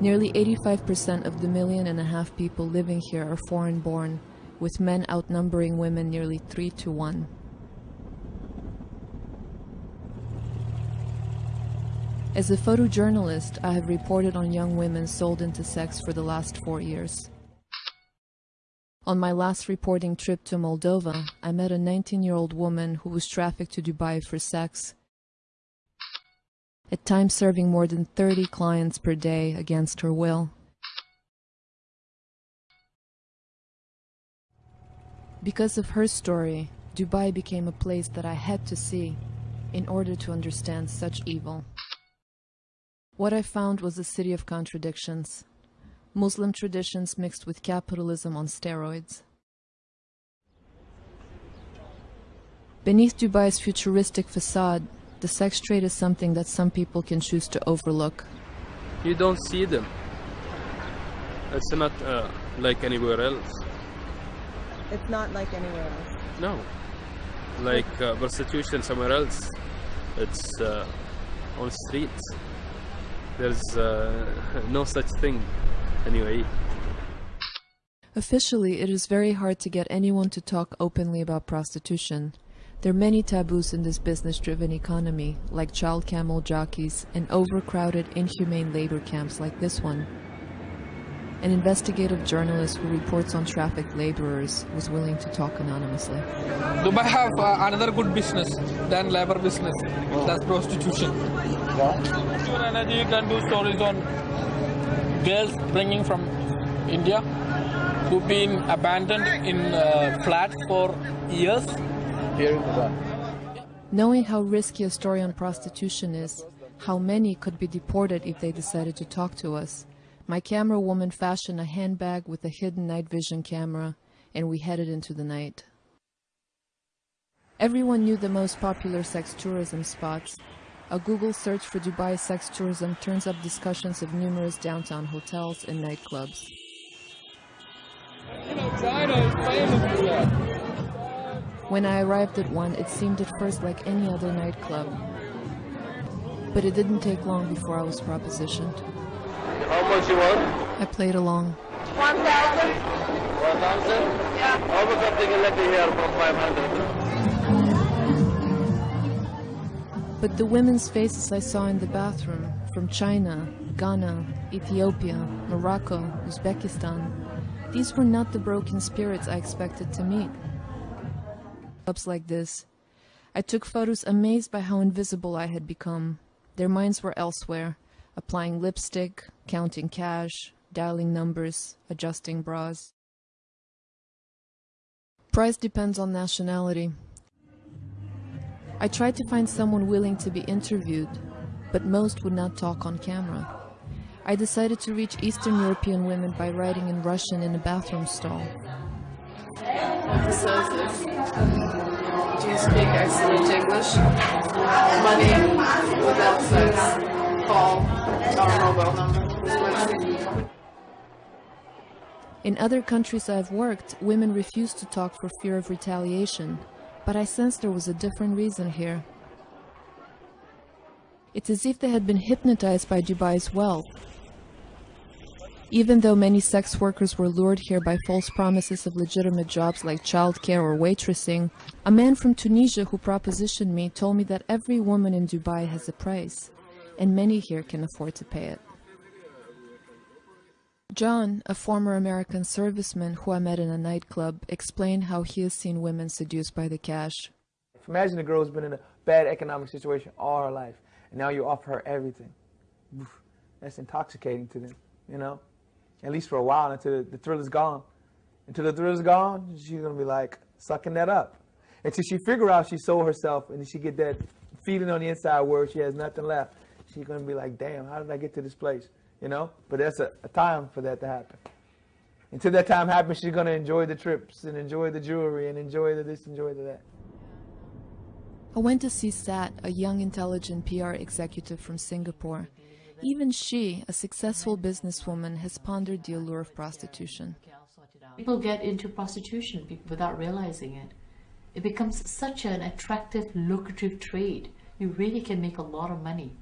Nearly 85% of the million and a half people living here are foreign born, with men outnumbering women nearly 3 to 1. As a photojournalist, I have reported on young women sold into sex for the last four years. On my last reporting trip to Moldova, I met a 19-year-old woman who was trafficked to Dubai for sex, at times serving more than 30 clients per day against her will. Because of her story, Dubai became a place that I had to see in order to understand such evil. What I found was a city of contradictions. Muslim traditions mixed with capitalism on steroids. Beneath Dubai's futuristic facade, the sex trade is something that some people can choose to overlook. You don't see them. It's not uh, like anywhere else. It's not like anywhere else. No. Like uh, prostitution somewhere else. It's uh, on streets. There's uh, no such thing anyway. Officially, it is very hard to get anyone to talk openly about prostitution. There are many taboos in this business-driven economy, like child camel jockeys and overcrowded, inhumane labor camps like this one. An investigative journalist who reports on trafficked laborers was willing to talk anonymously. Dubai have uh, another good business than labor business. That's prostitution. Pure energy can do stories on girls bringing from India who've been abandoned in uh, flats for years. Knowing how risky a story on prostitution is, how many could be deported if they decided to talk to us, my camera woman fashioned a handbag with a hidden night vision camera, and we headed into the night. Everyone knew the most popular sex tourism spots. A Google search for Dubai sex tourism turns up discussions of numerous downtown hotels and nightclubs. When I arrived at one, it seemed at first like any other nightclub. But it didn't take long before I was propositioned. How much you want? I played along. 1,000. 1,000? Yeah. How much something let me hear for 500? But the women's faces I saw in the bathroom, from China, Ghana, Ethiopia, Morocco, Uzbekistan, these were not the broken spirits I expected to meet. Clubs like this, I took photos amazed by how invisible I had become. Their minds were elsewhere, applying lipstick, counting cash, dialing numbers, adjusting bras. Price depends on nationality. I tried to find someone willing to be interviewed, but most would not talk on camera. I decided to reach Eastern European women by writing in Russian in a bathroom stall. Do you speak excellent English? Money without sex. Call our mobile number. In other countries I've worked, women refuse to talk for fear of retaliation, but I sensed there was a different reason here. It's as if they had been hypnotized by Dubai's wealth. Even though many sex workers were lured here by false promises of legitimate jobs like childcare or waitressing, a man from Tunisia who propositioned me told me that every woman in Dubai has a price, and many here can afford to pay it. John, a former American serviceman who I met in a nightclub, explained how he has seen women seduced by the cash. Imagine a girl who's been in a bad economic situation all her life, and now you offer her everything. That's intoxicating to them, you know? At least for a while until the thrill is gone. Until the thrill is gone, she's gonna be like sucking that up. Until she figure out she sold herself and she get that feeling on the inside where she has nothing left. She's gonna be like, damn, how did I get to this place? You know? But that's a, a time for that to happen. Until that time happens, she's gonna enjoy the trips and enjoy the jewelry and enjoy the this, enjoy the that. I went to see Sat, a young, intelligent PR executive from Singapore. Even she, a successful businesswoman, has pondered the allure of prostitution. People get into prostitution without realizing it. It becomes such an attractive, lucrative trade. You really can make a lot of money.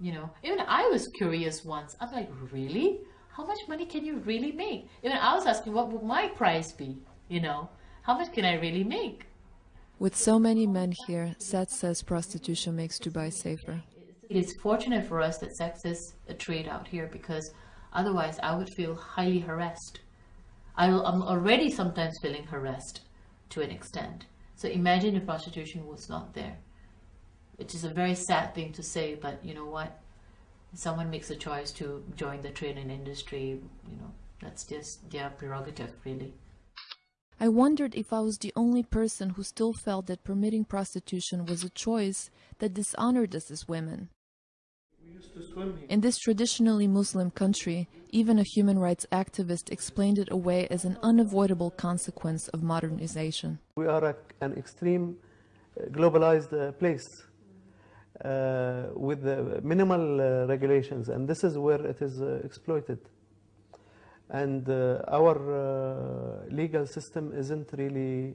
You know, even I was curious once. I'm like, really? How much money can you really make? Even I was asking, what would my price be? You know, how much can I really make? With so many men here, Seth says prostitution makes Dubai safer. It is fortunate for us that sex is a trade out here because otherwise I would feel highly harassed. I, am already sometimes feeling harassed to an extent. So imagine if prostitution was not there. Which is a very sad thing to say, but you know what? Someone makes a choice to join the training industry, you know, that's just their prerogative, really. I wondered if I was the only person who still felt that permitting prostitution was a choice that dishonored us as women. In this traditionally Muslim country, even a human rights activist explained it away as an unavoidable consequence of modernization. We are a, an extreme uh, globalized uh, place uh, with uh, minimal uh, regulations, and this is where it is exploited. And our legal system isn't really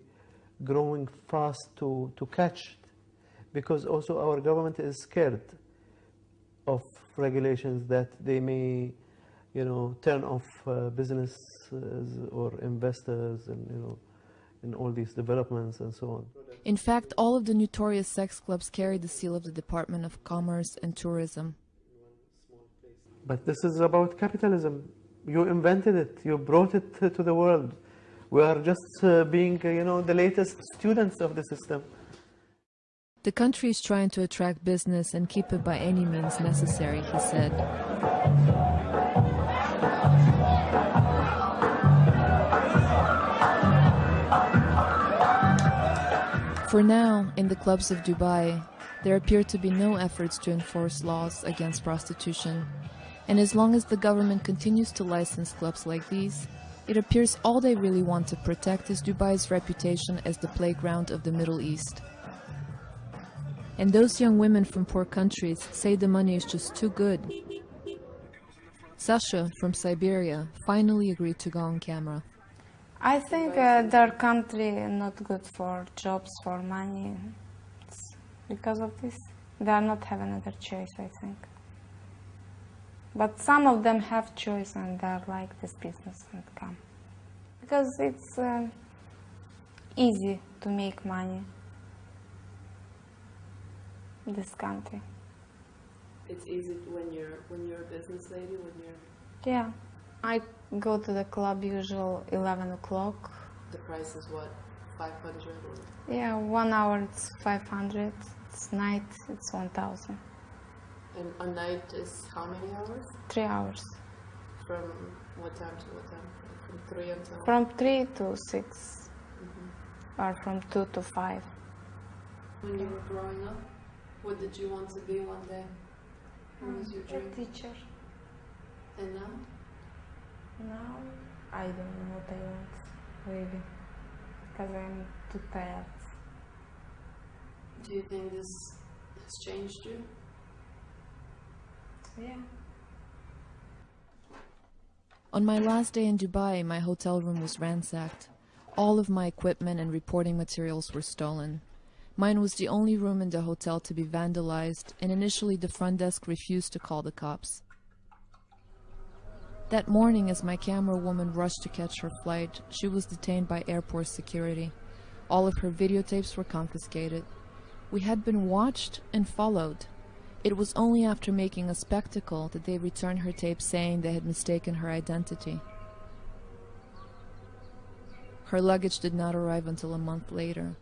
growing fast to, to catch it, because also our government is scared of regulations that they may, you know, turn off uh, businesses or investors and, you know, in all these developments and so on. In fact, all of the notorious sex clubs carry the seal of the Department of Commerce and Tourism. But this is about capitalism. You invented it. You brought it to the world. We are just uh, being, uh, you know, the latest students of the system. The country is trying to attract business and keep it by any means necessary, he said. For now, in the clubs of Dubai, there appear to be no efforts to enforce laws against prostitution. And as long as the government continues to license clubs like these, it appears all they really want to protect is Dubai's reputation as the playground of the Middle East. And those young women from poor countries say the money is just too good. Sasha from Siberia finally agreed to go on camera. I think uh, their country not good for jobs, for money. It's because of this, they are not have another choice, I think. But some of them have choice and they like this business and come. Because it's uh, easy to make money in this country. It's easy when you're when you're a business lady when you're. Yeah, I go to the club usual eleven o'clock. The price is what, five hundred. Yeah, one hour it's five hundred. It's night it's one thousand. And a night is how many hours? Three hours. From what time to what time? From three until. From three to 6 mm -hmm. or from two to five. When you were growing up. What did you want to be one day? What was your dream? A teacher. And now? Now, I don't know what I want, really. Because I'm too tired. Do you think this has changed you? On my last day in Dubai, my hotel room was ransacked. All of my equipment and reporting materials were stolen. Mine was the only room in the hotel to be vandalized, and initially the front desk refused to call the cops. That morning, as my camera woman rushed to catch her flight, she was detained by airport security. All of her videotapes were confiscated. We had been watched and followed. It was only after making a spectacle that they returned her tape saying they had mistaken her identity. Her luggage did not arrive until a month later.